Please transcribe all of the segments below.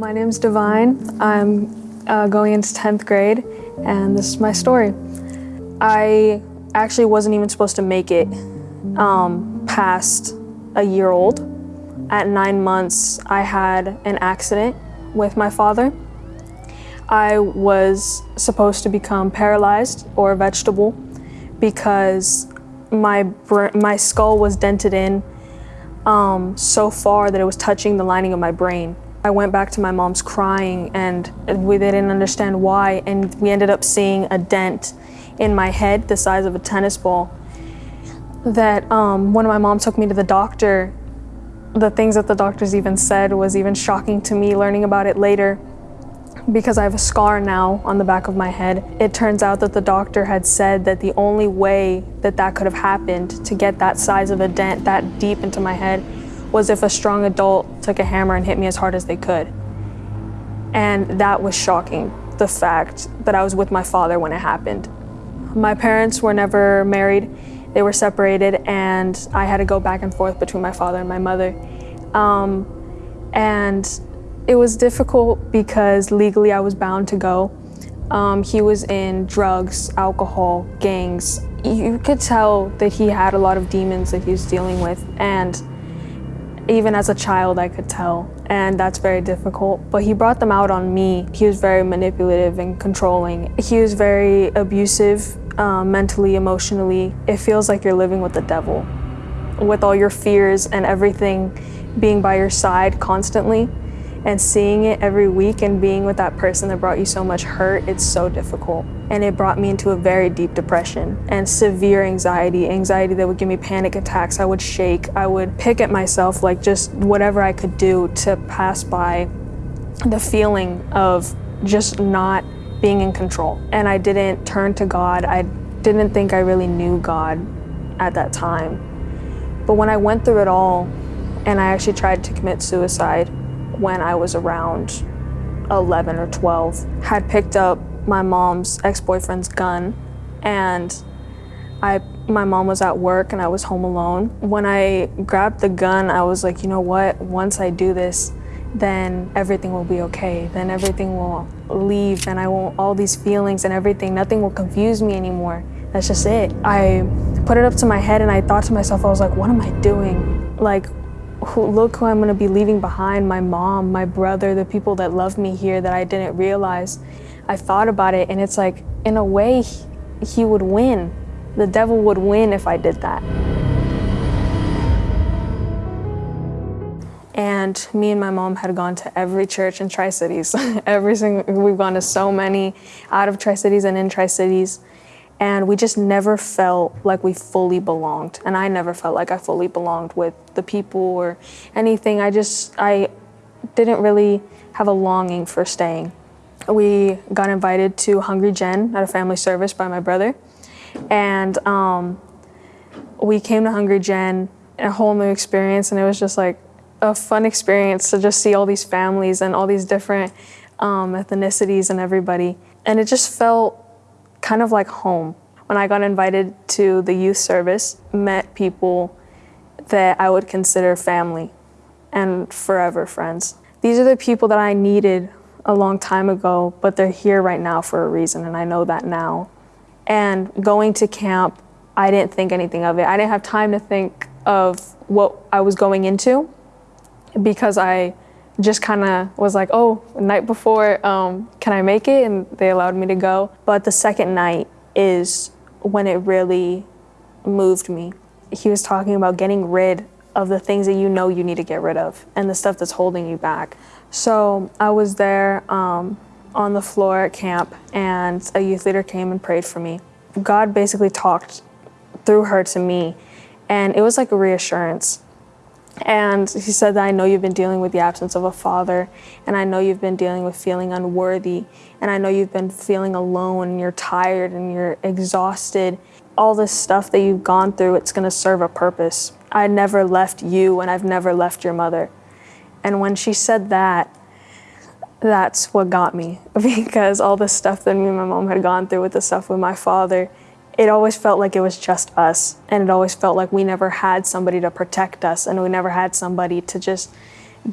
My name's Divine. I'm uh, going into 10th grade, and this is my story. I actually wasn't even supposed to make it um, past a year old. At nine months, I had an accident with my father. I was supposed to become paralyzed or a vegetable because my, my skull was dented in um, so far that it was touching the lining of my brain. I went back to my mom's crying and we didn't understand why and we ended up seeing a dent in my head the size of a tennis ball that um, when my mom took me to the doctor, the things that the doctors even said was even shocking to me learning about it later because I have a scar now on the back of my head. It turns out that the doctor had said that the only way that that could have happened to get that size of a dent that deep into my head was if a strong adult took a hammer and hit me as hard as they could. And that was shocking, the fact that I was with my father when it happened. My parents were never married. They were separated and I had to go back and forth between my father and my mother. Um, and it was difficult because legally I was bound to go. Um, he was in drugs, alcohol, gangs. You could tell that he had a lot of demons that he was dealing with and even as a child I could tell and that's very difficult. But he brought them out on me. He was very manipulative and controlling. He was very abusive um, mentally, emotionally. It feels like you're living with the devil with all your fears and everything being by your side constantly and seeing it every week and being with that person that brought you so much hurt, it's so difficult. And it brought me into a very deep depression and severe anxiety, anxiety that would give me panic attacks. I would shake, I would pick at myself like just whatever I could do to pass by the feeling of just not being in control. And I didn't turn to God. I didn't think I really knew God at that time. But when I went through it all and I actually tried to commit suicide, when I was around 11 or 12, had picked up my mom's ex-boyfriend's gun and I, my mom was at work and I was home alone. When I grabbed the gun, I was like, you know what, once I do this, then everything will be okay. Then everything will leave and I won't, all these feelings and everything, nothing will confuse me anymore. That's just it. I put it up to my head and I thought to myself, I was like, what am I doing? Like, who, look who I'm going to be leaving behind, my mom, my brother, the people that love me here that I didn't realize. I thought about it and it's like, in a way, he, he would win. The devil would win if I did that. And me and my mom had gone to every church in Tri-Cities. every single, we've gone to so many out of Tri-Cities and in Tri-Cities and we just never felt like we fully belonged. And I never felt like I fully belonged with the people or anything. I just, I didn't really have a longing for staying. We got invited to Hungry Gen at a family service by my brother. And um, we came to Hungry Gen, a whole new experience, and it was just like a fun experience to just see all these families and all these different um, ethnicities and everybody. And it just felt kind of like home. When I got invited to the youth service, met people that I would consider family and forever friends. These are the people that I needed a long time ago, but they're here right now for a reason, and I know that now. And going to camp, I didn't think anything of it. I didn't have time to think of what I was going into because I just kind of was like, oh, night before, um, can I make it? And they allowed me to go. But the second night is when it really moved me. He was talking about getting rid of the things that you know you need to get rid of and the stuff that's holding you back. So I was there um, on the floor at camp and a youth leader came and prayed for me. God basically talked through her to me and it was like a reassurance. And he said that I know you've been dealing with the absence of a father, and I know you've been dealing with feeling unworthy, and I know you've been feeling alone, and you're tired, and you're exhausted. All this stuff that you've gone through, it's gonna serve a purpose. I never left you, and I've never left your mother. And when she said that, that's what got me, because all the stuff that me and my mom had gone through with the stuff with my father, it always felt like it was just us. And it always felt like we never had somebody to protect us and we never had somebody to just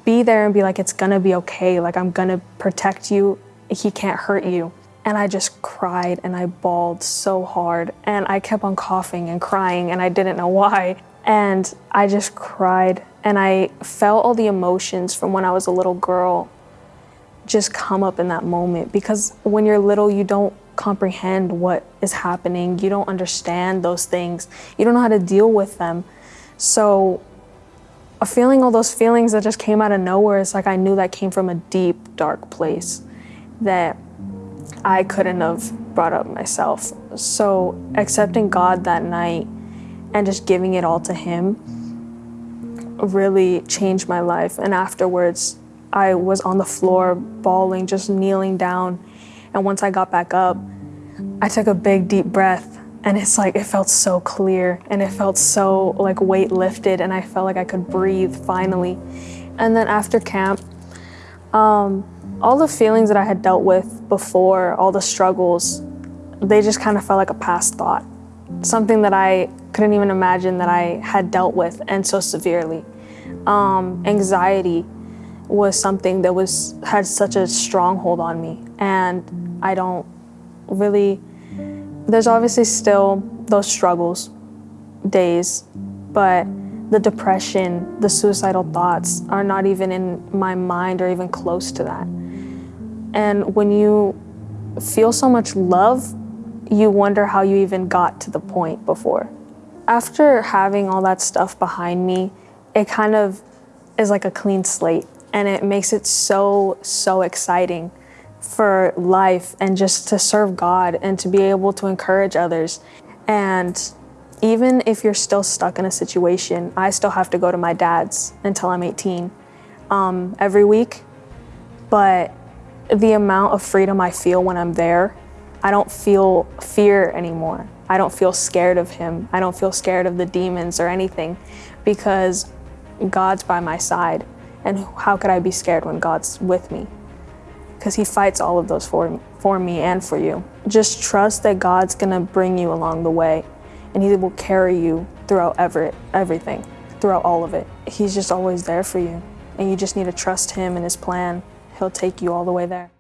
be there and be like, it's gonna be okay. Like, I'm gonna protect you. He can't hurt you. And I just cried and I bawled so hard. And I kept on coughing and crying and I didn't know why. And I just cried and I felt all the emotions from when I was a little girl just come up in that moment because when you're little, you don't comprehend what is happening. You don't understand those things. You don't know how to deal with them. So, a feeling all those feelings that just came out of nowhere, it's like I knew that came from a deep, dark place that I couldn't have brought up myself. So, accepting God that night and just giving it all to Him really changed my life. And afterwards, I was on the floor bawling, just kneeling down. And once I got back up, I took a big deep breath and it's like it felt so clear and it felt so like weight lifted and I felt like I could breathe finally. And then after camp, um, all the feelings that I had dealt with before, all the struggles, they just kind of felt like a past thought. Something that I couldn't even imagine that I had dealt with and so severely. Um, anxiety was something that was had such a stronghold on me. And I don't really there's obviously still those struggles days but the depression the suicidal thoughts are not even in my mind or even close to that. And when you feel so much love you wonder how you even got to the point before. After having all that stuff behind me it kind of is like a clean slate and it makes it so so exciting for life and just to serve God and to be able to encourage others. And even if you're still stuck in a situation, I still have to go to my dad's until I'm 18 um, every week. But the amount of freedom I feel when I'm there, I don't feel fear anymore. I don't feel scared of him. I don't feel scared of the demons or anything because God's by my side. And how could I be scared when God's with me? because he fights all of those for, for me and for you. Just trust that God's gonna bring you along the way and he will carry you throughout ever, everything, throughout all of it. He's just always there for you and you just need to trust him and his plan. He'll take you all the way there.